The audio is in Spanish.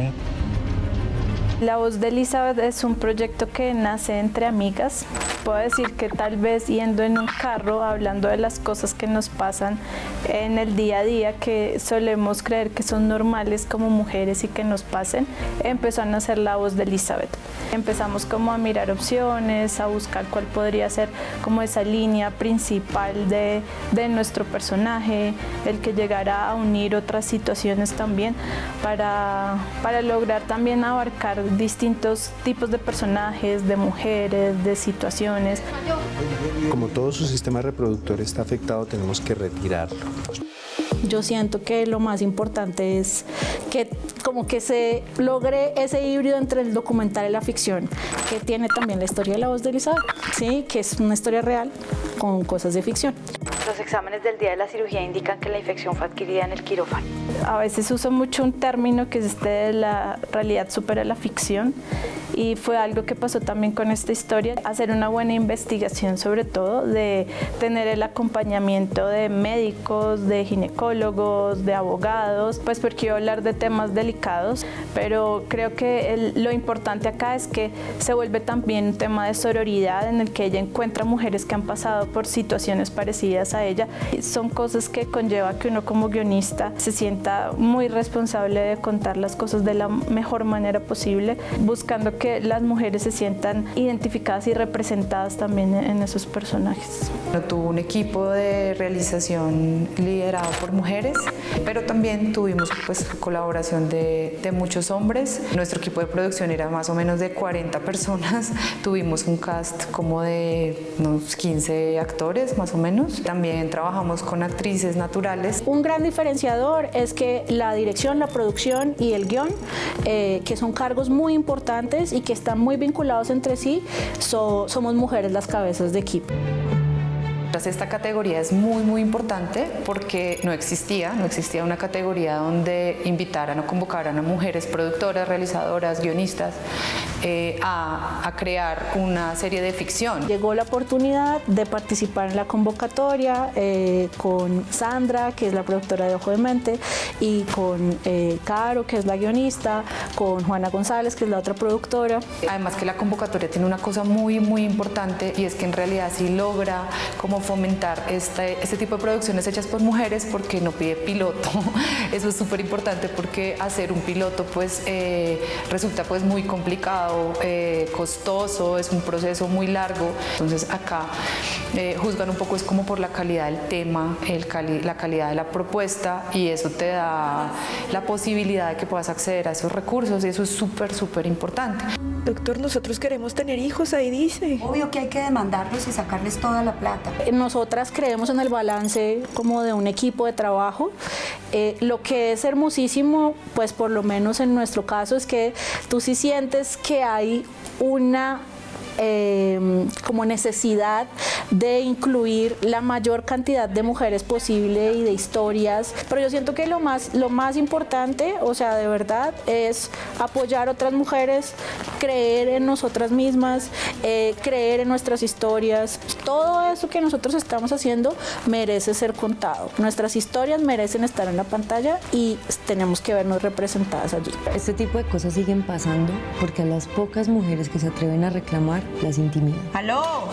me. La voz de Elizabeth es un proyecto que nace entre amigas. Puedo decir que tal vez yendo en un carro, hablando de las cosas que nos pasan en el día a día, que solemos creer que son normales como mujeres y que nos pasen, empezó a nacer la voz de Elizabeth. Empezamos como a mirar opciones, a buscar cuál podría ser como esa línea principal de, de nuestro personaje, el que llegara a unir otras situaciones también para, para lograr también abarcar distintos tipos de personajes, de mujeres, de situaciones. Como todo su sistema reproductor está afectado, tenemos que retirarlo. Yo siento que lo más importante es que como que se logre ese híbrido entre el documental y la ficción, que tiene también la historia de la voz de Elizabeth, ¿sí? que es una historia real con cosas de ficción. Los exámenes del día de la cirugía indican que la infección fue adquirida en el quirófano. A veces uso mucho un término que es este de la realidad supera la ficción y fue algo que pasó también con esta historia, hacer una buena investigación sobre todo, de tener el acompañamiento de médicos, de ginecólogos, de abogados, pues porque iba a hablar de temas delicados, pero creo que lo importante acá es que se vuelve también un tema de sororidad en el que ella encuentra mujeres que han pasado por situaciones parecidas a ella. Son cosas que conlleva que uno como guionista se sienta muy responsable de contar las cosas de la mejor manera posible, buscando que las mujeres se sientan identificadas y representadas también en esos personajes. Tuvo un equipo de realización liderado por mujeres, pero también tuvimos pues, colaboración de, de muchos hombres. Nuestro equipo de producción era más o menos de 40 personas. Tuvimos un cast como de unos 15 actores más o menos. También trabajamos con actrices naturales. Un gran diferenciador es que la dirección, la producción y el guion, eh, que son cargos muy importantes y que están muy vinculados entre sí, so, somos mujeres las cabezas de equipo. Esta categoría es muy muy importante porque no existía, no existía una categoría donde invitaran o convocaran a mujeres productoras, realizadoras, guionistas eh, a, a, crear una serie de ficción. Llegó la oportunidad de participar en la convocatoria eh, con Sandra, que es la productora de Ojo de Mente, y con eh, Caro, que es la guionista, con Juana González, que es la otra productora. Además que la convocatoria tiene una cosa muy muy importante y es que en realidad sí logra como fomentar este, este tipo de producciones hechas por mujeres porque no pide piloto. Eso es súper importante porque hacer un piloto pues resulta pues muy complicado, eh, costoso, es un proceso muy largo. Entonces acá eh, juzgan un poco es como por la calidad del tema, el cali la calidad de la propuesta y eso te da la posibilidad de que puedas acceder a esos recursos y eso es súper súper importante. Doctor, nosotros queremos tener hijos, ahí dice. Obvio que hay que demandarlos y sacarles toda la plata. Nosotras creemos en el balance como de un equipo de trabajo. Eh, lo que es hermosísimo, pues por lo menos en nuestro caso, es que tú sí sientes que hay una eh, como necesidad de incluir la mayor cantidad de mujeres posible y de historias, pero yo siento que lo más, lo más importante, o sea, de verdad, es apoyar otras mujeres, creer en nosotras mismas, eh, creer en nuestras historias. Todo eso que nosotros estamos haciendo merece ser contado. Nuestras historias merecen estar en la pantalla y tenemos que vernos representadas allí. Este tipo de cosas siguen pasando porque a las pocas mujeres que se atreven a reclamar las intimidan. ¡Aló!